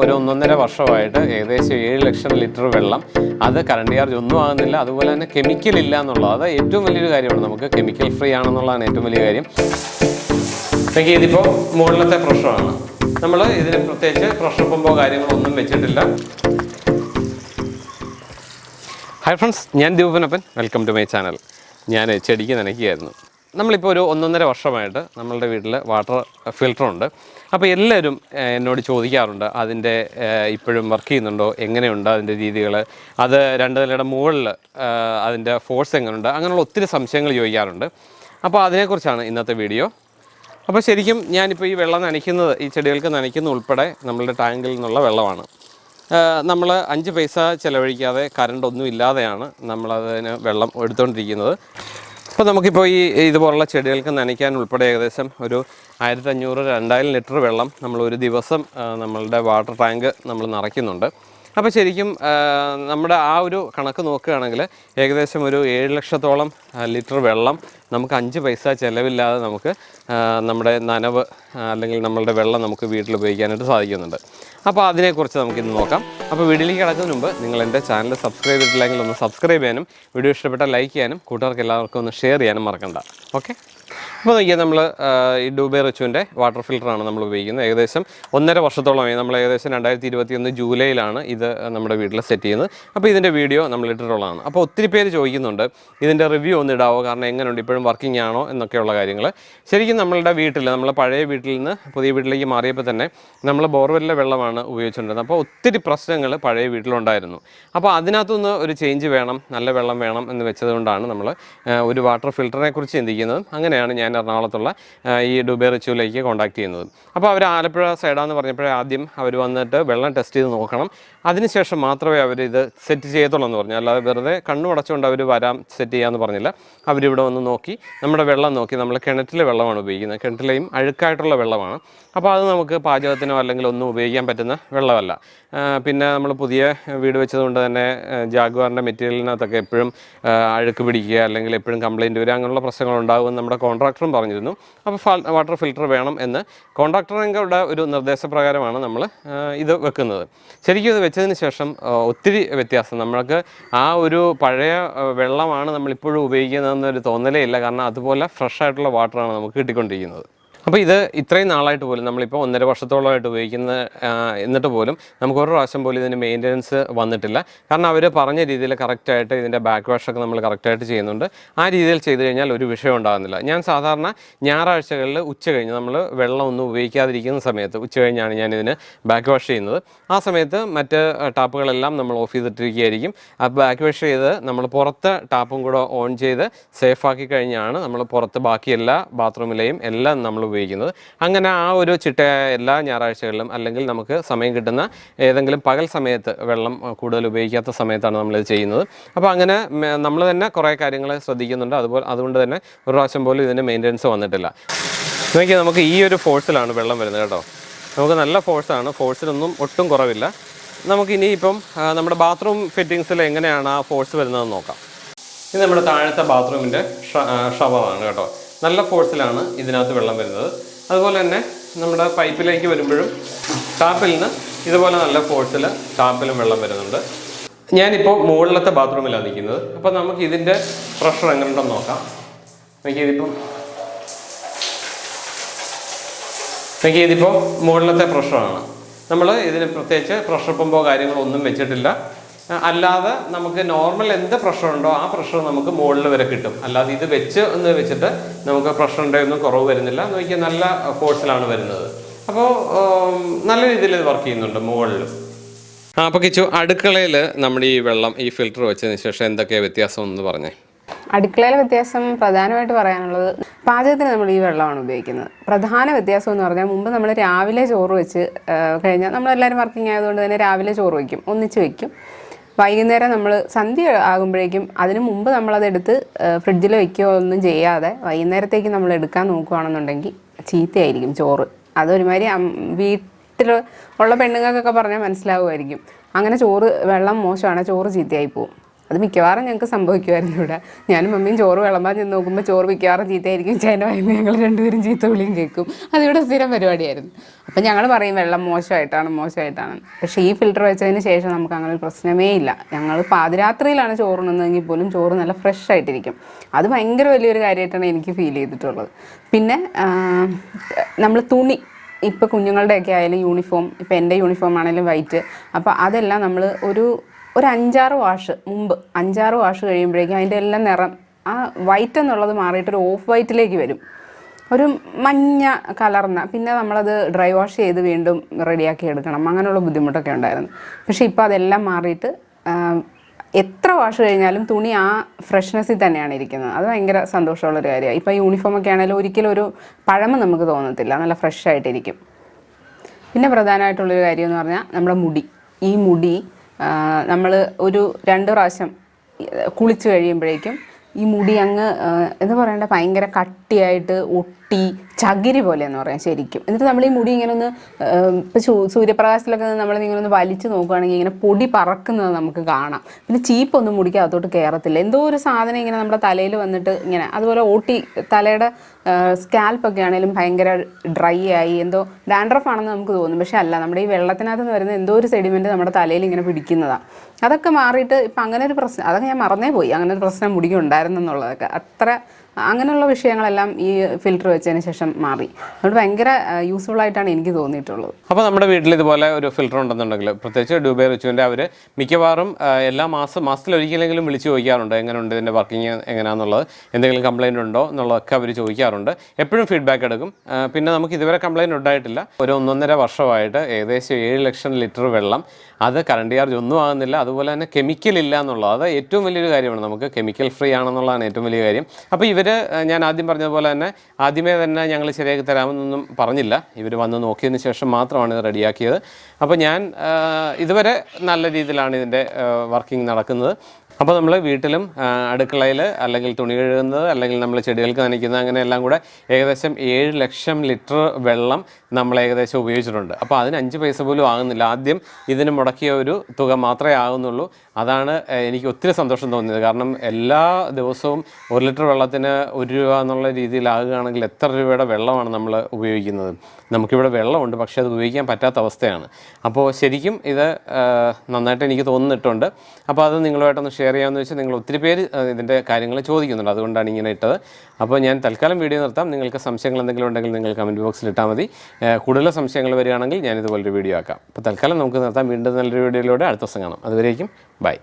ഒരു ഒന്നൊന്നര വർഷമായിട്ട് ഏകദേശം ഏഴ് ലക്ഷം ലിറ്റർ വെള്ളം. അത് കറണ്ട് ചാർജ് ഒന്നും ആകുന്നില്ല. അതുപോലെ തന്നെ കെമിക്കൽ ഇല്ല എന്നുള്ളത്. അത് ഏറ്റവും വലിയൊരു കാര്യമാണ്. നമുക്ക് കെമിക്കൽ ഫ്രീ ആണെന്നുള്ളതാണ് ഏറ്റവും വലിയ കാര്യം. എനിക്ക് ഇതിപ്പോൾ മുകളിലത്തെ പ്രഷറാണ് നമ്മൾ ഇതിന് പ്രത്യേകിച്ച് പ്രഷർ പമ്പോ കാര്യങ്ങളോ ഒന്നും വെച്ചിട്ടില്ല. ഹായ് ഫ്രണ്ട്സ് ഞാൻ Deepanappan welcome to my channel ഞാൻ ചെടിക്ക് നനയ്ക്കുകയായിരുന്നു. നമ്മളിപ്പോൾ ഒരു ഒന്നൊന്നര വർഷമായിട്ട് നമ്മളുടെ വീട്ടിൽ വാട്ടർ ഫിൽറ്ററുണ്ട് അപ്പോൾ എല്ലാവരും എന്നോട് ചോദിക്കാറുണ്ട് അതിന്റെ ഇപ്പോഴും വർക്ക് ചെയ്യുന്നുണ്ടോ എങ്ങനെയുണ്ട് അതിന്റെ രീതികൾ അത് രണ്ട് നിലയുടെ മുകളിൽ അതിന്റെ ഫോഴ്സ് എങ്ങനെയുണ്ട് അങ്ങനെയുള്ള ഒത്തിരി സംശയങ്ങൾ ചോദിക്കാറുണ്ട്. അപ്പോൾ അതിനെക്കുറിച്ചാണ് ഇന്നത്തെ വീഡിയോ അപ്പോൾ ശരിക്കും ഞാനിപ്പോൾ ഈ വെള്ളം നനയ്ക്കുന്നത് ഈ ചെടികൾക്ക് നനയ്ക്കുന്ന ഉൾപ്പെടെ നമ്മളുടെ ടാങ്കിൽ നിന്നുള്ള വെള്ളമാണ്. നമ്മൾ അഞ്ച് പൈസ ചിലവഴിക്കാതെ കറണ്ട് ഒന്നും ഇല്ലാതെയാണ് നമ്മളതിന് വെള്ളം എടുത്തുകൊണ്ടിരിക്കുന്നത് അപ്പോൾ നമുക്കിപ്പോൾ ഈ ഇതുപോലുള്ള ചെടികൾക്ക് നനയ്ക്കാൻ ഉൾപ്പെടെ ഏകദേശം ഒരു ആയിരത്തഞ്ഞൂറ് രണ്ടായിരം ലിറ്റർ വെള്ളം നമ്മൾ ഒരു ദിവസം നമ്മളുടെ വാട്ടർ ടാങ്ക് നമ്മൾ നിറയ്ക്കുന്നുണ്ട്. അപ്പോൾ ശരിക്കും നമ്മുടെ ആ ഒരു കണക്ക് നോക്കുകയാണെങ്കിൽ ഏകദേശം ഒരു ഏഴ് ലക്ഷത്തോളം ലിറ്റർ വെള്ളം നമുക്ക് അഞ്ച് പൈസ ചിലവില്ലാതെ നമുക്ക് നമ്മുടെ നനവ് അല്ലെങ്കിൽ നമ്മളുടെ വെള്ളം നമുക്ക് വീട്ടിൽ ഉപയോഗിക്കാനായിട്ട് സാധിക്കുന്നുണ്ട്. അപ്പോൾ അതിനെക്കുറിച്ച് നമുക്ക് ഇന്ന് നോക്കാം. അപ്പോൾ വീഡിയോയിൽ കിടക്കുന്നതിന് മുമ്പ് നിങ്ങൾ എന്റെ ചാനൽ സബ്സ്ക്രൈബ് ചെയ്തിട്ടില്ലെങ്കിൽ ഒന്ന് സബ്സ്ക്രൈബ് ചെയ്യാനും വീഡിയോ ഇഷ്ടപ്പെട്ടാൽ ലൈക്ക് ചെയ്യാനും കൂട്ടുകാർക്ക് എല്ലാവർക്കും ഒന്ന് ഷെയർ ചെയ്യാനും മറക്കണ്ട. ഓക്കെ? അപ്പോൾ നോക്കിയാൽ നമ്മൾ ഈ ഡൂബെ റിച്ചുവിന്റെ വാട്ടർ ഫിൽറ്ററാണ് നമ്മൾ ഉപയോഗിക്കുന്നത്. ഏകദേശം ഒന്നര വർഷത്തോളമായി നമ്മൾ ഏകദേശം രണ്ടായിരത്തി ഇരുപത്തി ഒന്ന് ജൂലൈയിലാണ് ഇത് നമ്മുടെ വീട്ടിൽ സെറ്റ് ചെയ്യുന്നത്. അപ്പോൾ ഇതിന്റെ വീഡിയോ നമ്മൾ ഇട്ടിട്ടുള്ളതാണ്. അപ്പോൾ ഒത്തിരി പേര് ചോദിക്കുന്നുണ്ട് ഇതിന്റെ റിവ്യൂ ഒന്ന് ഇടാവോ? കാരണം എങ്ങനെയുണ്ട്? ഇപ്പോഴും വർക്കിംഗ് ആണോ? എന്നൊക്കെയുള്ള കാര്യങ്ങൾ. ശരിക്കും നമ്മളുടെ വീട്ടിൽ നമ്മൾ പഴയ വീട്ടിൽ നിന്ന് പുതിയ വീട്ടിലേക്ക് മാറിയപ്പോൾ തന്നെ നമ്മൾ ബോർവെല്ലിലെ വെള്ളമാണ് ഉപയോഗിച്ചുകൊണ്ടിരുന്നത്. അപ്പോൾ ഒത്തിരി പ്രശ്നങ്ങൾ പഴയ വീട്ടിലുണ്ടായിരുന്നു. അപ്പോൾ അതിനകത്തുനിന്ന് ഒരു ചേഞ്ച് വേണം നല്ല വെള്ളം വേണം എന്ന് വെച്ചതുകൊണ്ടാണ് നമ്മൾ ഒരു വാട്ടർ ഫിൽറ്ററിനെ കുറിച്ച് ചിന്തിക്കുന്നത്. അങ്ങനെയാണ് ഞാൻ എറണാകുളത്തുള്ള ഈ ഡുബെ റിച്ചുവിലേക്ക് കോൺടാക്ട് ചെയ്യുന്നത്. അപ്പോൾ അവർ ആലപ്പുഴ സൈഡാന്ന് പറഞ്ഞപ്പോൾ ആദ്യം അവർ വന്നിട്ട് വെള്ളം ടെസ്റ്റ് ചെയ്ത് നോക്കണം. അതിനുശേഷം മാത്രമേ അവർ ഇത് സെറ്റ് ചെയ്യത്തുള്ളൂ എന്ന് പറഞ്ഞു. അല്ലാതെ വെറുതെ കണ്ണു അടച്ചുകൊണ്ട് അവർ വരാം സെറ്റ് ചെയ്യാമെന്ന് പറഞ്ഞില്ല. അവരിവിടെ വന്ന് നോക്കി. നമ്മുടെ വെള്ളം നോക്കി. നമ്മൾ കിണറ്റിലെ വെള്ളമാണ് ഉപയോഗിക്കുന്നത്. കിണറ്റിലെയും അഴുക്കായിട്ടുള്ള വെള്ളമാണ്. അപ്പോൾ അത് നമുക്ക് പാചകത്തിനോ അല്ലെങ്കിൽ ഒന്നും ഉപയോഗിക്കാൻ പറ്റുന്ന വെള്ളമല്ല. പിന്നെ നമ്മൾ പുതിയ വീട് വെച്ചതുകൊണ്ട് തന്നെ ജാഗ്വാറിന്റെ മെറ്റീരിയലിനകത്തൊക്കെ എപ്പോഴും അഴുക്ക് പിടിക്കുക അല്ലെങ്കിൽ എപ്പോഴും കംപ്ലയിന്റ് വരിക. അങ്ങനെയുള്ള പ്രശ്നങ്ങൾ നമ്മുടെ നമ്മുടെ കോൺട്രാക്ടറും പറഞ്ഞിരുന്നു. അപ്പോൾ വാട്ടർ ഫിൽറ്റർ വേണം എന്ന്. കോൺട്രാക്ടറുടെ ഒരു നിർദ്ദേശപ്രകാരമാണ് നമ്മൾ ഇത് വെക്കുന്നത്. ശരിക്കും ഇത് വെച്ചതിന് ശേഷം ഒത്തിരി വ്യത്യാസം. നമ്മൾക്ക് ആ ഒരു പഴയ വെള്ളമാണ് നമ്മളിപ്പോഴും ഉപയോഗിക്കുന്നതെന്നൊരു തോന്നലേ ഇല്ല. കാരണം അതുപോലെ ഫ്രഷ് ആയിട്ടുള്ള വാട്ടറാണ് നമുക്ക് കിട്ടിക്കൊണ്ടിരിക്കുന്നത്. അപ്പോൾ ഇത് ഇത്രയും നാളായിട്ട് പോലും നമ്മളിപ്പോൾ ഒന്നര വർഷത്തോളമായിട്ട് ഉപയോഗിക്കുന്ന എന്നിട്ട് പോലും നമുക്ക് ഒരു പ്രാവശ്യം പോലും ഇതിന്റെ മെയിന്റനൻസ് വന്നിട്ടില്ല. കാരണം അവർ പറഞ്ഞ രീതിയിൽ കറക്റ്റായിട്ട് ഇതിന്റെ ബാക്ക് വാഷൊക്കെ നമ്മൾ കറക്റ്റായിട്ട് ചെയ്യുന്നുണ്ട്. ആ രീതിയിൽ ചെയ്തു കഴിഞ്ഞാൽ ഒരു വിഷയം ഉണ്ടാകുന്നില്ല. ഞാൻ സാധാരണ ഞായറാഴ്ചകളിൽ ഉച്ച കഴിഞ്ഞ് നമ്മൾ വെള്ളം ഒന്നും ഉപയോഗിക്കാതിരിക്കുന്ന സമയത്ത് ഉച്ച കഴിഞ്ഞാണ് ഞാൻ ബാക്ക് വാഷ് ചെയ്യുന്നത്. ആ സമയത്ത് മറ്റ് ടാപ്പുകളെല്ലാം നമ്മൾ ഓഫ് ചെയ്തിട്ടിരിക്കുകയായിരിക്കും. ആ ബാക്ക് വാഷ് ചെയ്ത് നമ്മൾ പുറത്ത് ടാപ്പും കൂടെ ഓൺ ചെയ്ത് സേഫാക്കി കഴിഞ്ഞാണ് നമ്മൾ പുറത്ത് ബാക്കി എല്ലാ ബാത്റൂമിലെയും എല്ലാം നമ്മൾ ഉപയോഗിക്കുന്നത്. അങ്ങനെ ആ ഒരു ചിട്ട എല്ലാ ഞായറാഴ്ചകളിലും അല്ലെങ്കിൽ നമുക്ക് സമയം കിട്ടുന്ന ഏതെങ്കിലും പകൽ സമയത്ത് വെള്ളം കൂടുതൽ ഉപയോഗിക്കാത്ത സമയത്താണ് നമ്മളിത് ചെയ്യുന്നത്. അപ്പോൾ അങ്ങനെ നമ്മൾ തന്നെ കുറേ കാര്യങ്ങൾ ശ്രദ്ധിക്കുന്നുണ്ട്. അതുപോലെ അതുകൊണ്ട് തന്നെ ഒരു പ്രാവശ്യം പോലും ഇതിന്റെ മെയിന്റനൻസ് വന്നിട്ടില്ല. നോക്കിയാൽ നമുക്ക് ഈ ഒരു ഫോഴ്സിലാണ് വെള്ളം വരുന്നത് കേട്ടോ. നമുക്ക് നല്ല ഫോഴ്സാണ്. ഫോഴ്സിനൊന്നും ഒട്ടും കുറവില്ല. നമുക്ക് ഇനിയിപ്പം ആ, നമ്മുടെ ബാത്റൂം ഫിറ്റിങ്സിൽ എങ്ങനെയാണ് ആ ഫോഴ്സ് വരുന്നതെന്ന് നോക്കാം. ഇത് നമ്മുടെ താഴത്തെ ബാത്റൂമിന്റെ ഷവറാണ് കേട്ടോ. നല്ല ഫോഴ്സിലാണ് ഇതിനകത്ത് വെള്ളം വരുന്നത്. അതുപോലെ തന്നെ നമ്മുടെ പൈപ്പിലേക്ക് വരുമ്പോഴും ടാപ്പിൽ നിന്ന് ഇതുപോലെ നല്ല ഫോഴ്സിൽ ടാപ്പിലും വെള്ളം വരുന്നുണ്ട്. ഞാനിപ്പോൾ മുകളിലത്തെ ബാത്റൂമിലാണ് നിൽക്കുന്നത്. അപ്പോൾ നമുക്ക് ഇതിന്റെ പ്രഷർ എങ്ങനെയുണ്ടെന്ന് നോക്കാം. എനിക്ക് ഇതിപ്പം എനിക്ക് ഇതിപ്പോൾ മുകളിലത്തെ പ്രഷറാണ്. നമ്മൾ ഇതിന് പ്രത്യേകിച്ച് പ്രഷർ പമ്പോ കാര്യങ്ങളോ ഒന്നും വെച്ചിട്ടില്ല. അല്ലാതെ നമുക്ക് നോർമൽ എന്ത് പ്രഷർ ഉണ്ടോ ആ പ്രഷർ നമുക്ക് മുകളിൽ വരെ കിട്ടും. അല്ലാതെ ഇത് വെച്ച് എന്ന് വെച്ചിട്ട് നമുക്ക് പ്രഷറിന്റെ ഒന്നും കുറവ് വരുന്നില്ല നോക്കിയാൽ നല്ല ഫോഴ്സിലാണ് വരുന്നത്. അപ്പോൾ നല്ല രീതിയിൽ ഇത് വർക്ക് ചെയ്യുന്നുണ്ട് മുകളിലും അപ്പോൾ കിച്ചു അടുക്കളയിൽ നമ്മുടെ ഈ വെള്ളം ഈ ഫിൽറ്റർ വെച്ചതിന് ശേഷം എന്തൊക്കെയാണ് വ്യത്യാസം എന്ന് പറഞ്ഞേ. അടുക്കളയിലെ വ്യത്യാസം പ്രധാനമായിട്ട് പറയാനുള്ളത് പാചകത്തിന് നമ്മൾ ഈ വെള്ളമാണ് ഉപയോഗിക്കുന്നത്. പ്രധാന വ്യത്യാസം എന്ന് പറഞ്ഞാൽ മുമ്പ് നമ്മൾ രാവിലെ ചോറ് വെച്ച് കഴിഞ്ഞാൽ നമ്മളെല്ലാവരും വർക്കിംഗ് ആയതുകൊണ്ട് തന്നെ രാവിലെ ചോറ് വയ്ക്കും ഒന്നിച്ച് വയ്ക്കും. വൈകുന്നേരം നമ്മൾ സന്ധ്യ ആകുമ്പോഴേക്കും അതിന് മുമ്പ് നമ്മളതെടുത്ത് ഫ്രിഡ്ജിൽ വയ്ക്കുകയോ ഒന്നും ചെയ്യാതെ വൈകുന്നേരത്തേക്ക് നമ്മൾ എടുക്കാൻ നോക്കുകയാണെന്നുണ്ടെങ്കിൽ ചീത്തയായിരിക്കും ചോറ്. അതൊരുമാതിരി വീട്ടിൽ ഉള്ള പെണ്ണുങ്ങൾക്കൊക്കെ പറഞ്ഞാൽ മനസ്സിലാവുമായിരിക്കും. അങ്ങനെ ചോറ് വെള്ളം മോശമാണ് ചോറ് ചീത്തയായി പോവും. അത് മിക്കവാറും ഞങ്ങൾക്ക് സംഭവിക്കുമായിരുന്നു ഇവിടെ. ഞാനും മമ്മിയും ചോറ് വിളമ്പാൻ ചെന്ന് നോക്കുമ്പോൾ ചോറ് മിക്കവാറും ചീത്തയായിരിക്കും. ചേന്റെ വായിന്ന് ഞങ്ങൾ രണ്ടുപേരും ചീത്ത വിളിയും കേൾക്കും. അതിവിടെ സ്ഥിരം പരിപാടിയായിരുന്നു. അപ്പം ഞങ്ങൾ പറയും വെള്ളം മോശമായിട്ടാണ് മോശമായിട്ടാണ്. പക്ഷേ ഈ ഫിൽറ്റർ വെച്ചതിന് ശേഷം നമുക്ക് അങ്ങനെ ഒരു പ്രശ്നമേ ഇല്ല. ഞങ്ങൾ പാതിരാത്രിയിലാണ് ചോറുണ്ണുന്നതെങ്കിൽ പോലും ചോറ് നല്ല ഫ്രഷ് ആയിട്ടിരിക്കും. അത് ഭയങ്കര വലിയൊരു കാര്യമായിട്ടാണ് എനിക്ക് ഫീൽ ചെയ്തിട്ടുള്ളത്. പിന്നെ നമ്മൾ തുണി ഇപ്പോൾ കുഞ്ഞുങ്ങളുടെയൊക്കെ ആയാലും യൂണിഫോം ഇപ്പോൾ എന്റെ യൂണിഫോം ആണെങ്കിലും വൈറ്റ് അപ്പോൾ അതെല്ലാം നമ്മൾ ഒരു ഒരു അഞ്ചാറ് വാഷ് മുമ്പ് അഞ്ചാറ് വാഷ് കഴിയുമ്പോഴേക്കും അതിന്റെ എല്ലാം നിറം ആ വൈറ്റ് എന്നുള്ളത് മാറിയിട്ടൊരു ഓഫ് വൈറ്റിലേക്ക് വരും. ഒരു മഞ്ഞ കലർന്ന പിന്നെ നമ്മളത് ഡ്രൈ വാഷ് ചെയ്ത് വീണ്ടും റെഡിയാക്കി എടുക്കണം. അങ്ങനെയുള്ള ബുദ്ധിമുട്ടൊക്കെ ഉണ്ടായിരുന്നു. പക്ഷേ ഇപ്പോൾ അതെല്ലാം മാറിയിട്ട് എത്ര വാഷ് കഴിഞ്ഞാലും തുണി ആ ഫ്രഷ്നെസ്സിൽ തന്നെയാണ് ഇരിക്കുന്നത്. അത് ഭയങ്കര സന്തോഷമുള്ളൊരു കാര്യമാണ്. ഇപ്പോൾ യൂണിഫോമൊക്കെ ആണെങ്കിലും ഒരിക്കലും ഒരു പഴമ നമുക്ക് തോന്നത്തില്ല. നല്ല ഫ്രഷ് ആയിട്ടിരിക്കും. പിന്നെ പ്രധാനമായിട്ടുള്ളൊരു കാര്യം എന്ന് പറഞ്ഞാൽ നമ്മുടെ മുടി. ഈ മുടി നമ്മൾ ഒരു രണ്ട് പ്രാവശ്യം കുളിച്ച് കഴിയുമ്പോഴേക്കും ഈ മുടി അങ്ങ് എന്ന് പറയണ്ട ഭയങ്കര കട്ടിയായിട്ട് ഒട്ടി ചകിരി പോലെ എന്ന് പറയാം ശരിക്കും. എന്നിട്ട് നമ്മൾ ഈ മുടി ഇങ്ങനെ ഒന്ന് ഇപ്പോൾ സൂര്യപ്രകാശത്തിലൊക്കെ നമ്മൾ ഇങ്ങനെ ഒന്ന് വലിച്ചു നോക്കുകയാണെങ്കിൽ ഇങ്ങനെ പൊടി പറക്കുന്നത് നമുക്ക് കാണാം. പിന്നെ ചീപ്പൊന്നും മുടിക്ക് അകത്തോട്ട് കയറത്തില്ല എന്തോ ഒരു സാധനം ഇങ്ങനെ നമ്മുടെ തലയിൽ വന്നിട്ട് ഇങ്ങനെ അതുപോലെ ഓട്ടി തലയുടെ സ്കാൽപ്പൊക്കെ ആണെങ്കിലും ഭയങ്കര ഡ്രൈ ആയി എന്തോ ഡാൻഡ്രഫ് ആണെന്ന് നമുക്ക് തോന്നും. പക്ഷേ അല്ല നമ്മുടെ ഈ വെള്ളത്തിനകത്ത് നിന്ന് വരുന്ന എന്തോ ഒരു സെഡിമെന്റ് നമ്മുടെ തലയിൽ ഇങ്ങനെ പിടിക്കുന്നതാണ് അതൊക്കെ മാറിയിട്ട് ഇപ്പം അങ്ങനെ ഒരു പ്രശ്നം അതൊക്കെ ഞാൻ മറന്നേ പോയി. അങ്ങനെ ഒരു പ്രശ്നം മുടിക്കുണ്ടായിരുന്നു ഉണ്ടായിരുന്നെന്നുള്ളതൊക്കെ. അത്ര അങ്ങനെയുള്ള വിഷയങ്ങളെല്ലാം ഈ ഫിൽറ്റർ വെച്ചതിന് ശേഷം മാറി. അതുകൊണ്ട് ഭയങ്കര യൂസ്ഫുൾ ആയിട്ടാണ് എനിക്ക് തോന്നിയിട്ടുള്ളത്. അപ്പോൾ നമ്മുടെ വീട്ടിൽ ഇതുപോലെ ഒരു ഫിൽറ്റർ ഉണ്ടെന്നുണ്ടെങ്കിൽ പ്രത്യേകിച്ച് ഡ്യൂബെ റിച്ചുവിന്റെ അവർ മിക്കവാറും എല്ലാ മാസം മാസത്തിലൊരിക്കലെങ്കിലും വിളിച്ച് ചോദിക്കാറുണ്ട് എങ്ങനെയുണ്ട് ഇതിന്റെ വർക്കിംഗ് എങ്ങനെയാണെന്നുള്ളത് എന്തെങ്കിലും കംപ്ലൈന്റ് ഉണ്ടോ? എന്നുള്ളതൊക്കെ അവർ ചോദിക്കാറുണ്ട്. എപ്പോഴും ഫീഡ്ബാക്ക് എടുക്കും. പിന്നെ നമുക്ക് ഇതുവരെ കംപ്ലൈന്റ് ഉണ്ടായിട്ടില്ല. ഒരു ഒന്നൊന്നര വർഷമായിട്ട് ഏകദേശം ഏഴ് ലക്ഷം ലിറ്റർ വെള്ളം അത് കറണ്ട് ചാർജ് ഒന്നും ആകുന്നില്ല. അതുപോലെ തന്നെ കെമിക്കൽ ഇല്ല എന്നുള്ളത്. അത് ഏറ്റവും വലിയൊരു കാര്യമാണ്. നമുക്ക് കെമിക്കൽ ഫ്രീ ആണെന്നുള്ളതാണ് ഏറ്റവും വലിയ കാര്യം. അപ്പോൾ ഇവർ ഞാൻ ആദ്യം പറഞ്ഞതുപോലെ തന്നെ ആദ്യമേ തന്നെ ഞങ്ങൾ ശരിയാക്കി തരാമെന്നൊന്നും പറഞ്ഞില്ല. ഇവർ വന്ന് നോക്കിയതിന് ശേഷം മാത്രമാണ് ഇത് റെഡിയാക്കിയത്. അപ്പോൾ ഞാൻ ഇതുവരെ നല്ല രീതിയിലാണ് ഇതിന്റെ വർക്കിംഗ് നടക്കുന്നത്. അപ്പോൾ നമ്മൾ വീട്ടിലും അടുക്കളയിൽ അല്ലെങ്കിൽ തുണി കഴുകുന്നത് അല്ലെങ്കിൽ നമ്മൾ ചെടികൾക്ക് നനയ്ക്കുന്നത് അങ്ങനെ എല്ലാം കൂടെ ഏകദേശം ഏഴ് ലക്ഷം ലിറ്റർ വെള്ളം നമ്മൾ ഏകദേശം ഉപയോഗിച്ചിട്ടുണ്ട്. അപ്പോൾ അതിന് അഞ്ച് പൈസ പോലും ആകുന്നില്ല. ആദ്യം ഇതിന് മുടക്കിയ ഒരു തുക മാത്രമേ ആകുന്നുള്ളൂ. അതാണ് എനിക്ക് ഒത്തിരി സന്തോഷം തോന്നിയത്. കാരണം എല്ലാ ദിവസവും ഒരു ലിറ്റർ വെള്ളത്തിന് ഒരു രൂപ എന്നുള്ള രീതിയിലാകുകയാണെങ്കിൽ എത്ര രൂപയുടെ വെള്ളമാണ് നമ്മൾ ഉപയോഗിക്കുന്നത്? നമുക്കിവിടെ വെള്ളമുണ്ട് പക്ഷേ അത് ഉപയോഗിക്കാൻ പറ്റാത്ത അവസ്ഥയാണ്. അപ്പോൾ ശരിക്കും ഇത് നന്നായിട്ട് എനിക്ക് തോന്നിയിട്ടുണ്ട്. അപ്പോൾ അത് നിങ്ങളുമായിട്ടൊന്ന് ഷെയർ ചെയ്യാമെന്ന് വെച്ചാൽ നിങ്ങൾ ഒത്തിരി പേര് ഇതിന്റെ കാര്യങ്ങൾ ചോദിക്കുന്നുണ്ട്. അതുകൊണ്ടാണ് ഇങ്ങനെ ഇട്ടത്. അപ്പോൾ ഞാൻ തൽക്കാലം വീഡിയോ നിർത്താം. നിങ്ങൾക്ക് സംശയങ്ങൾ എന്തെങ്കിലും ഉണ്ടെങ്കിൽ നിങ്ങൾ കമന്റ് ബോക്സിൽ ഇട്ടാൽ മതി. കൂടുതൽ സംശയങ്ങൾ വരികയാണെങ്കിൽ ഞാനിതുപോലൊരു വീഡിയോ ആക്കാം. അപ്പോൾ തൽക്കാലം നമുക്ക് നിർത്താം. വീണ്ടും നല്ലൊരു വീഡിയോയിലൂടെ അടുത്ത ദിവസം കാണാം. അതുവരേക്കും ബൈ.